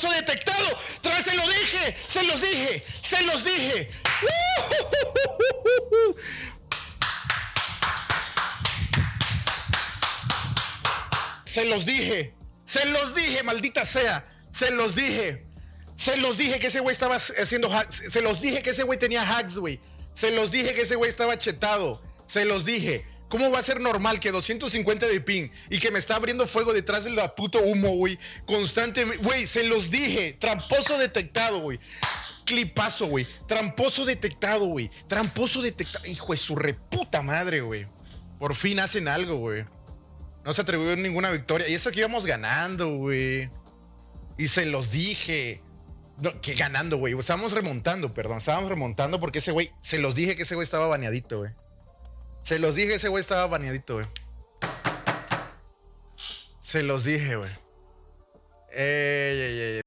detectado. Tras se lo dije, se los dije, se los dije. Se los dije, se los dije, maldita sea, se los dije. Se los dije que ese güey estaba haciendo hacks. Se los dije que ese güey tenía hacks, güey. Se los dije que ese güey estaba chetado. Se los dije. ¿Cómo va a ser normal que 250 de ping y que me está abriendo fuego detrás del puto humo, güey? Constantemente. Güey, se los dije. Tramposo detectado, güey. Clipazo, güey. Tramposo detectado, güey. Tramposo detectado. Hijo de su reputa madre, güey. Por fin hacen algo, güey. No se atribuyó ninguna victoria. Y eso que íbamos ganando, güey. Y se los dije. No, que ganando, güey. Estábamos remontando, perdón. Estábamos remontando porque ese güey. Se los dije que ese güey estaba baneadito, güey. Se los dije, ese güey estaba baneadito, güey. Se los dije, güey. Ey, ey, ey.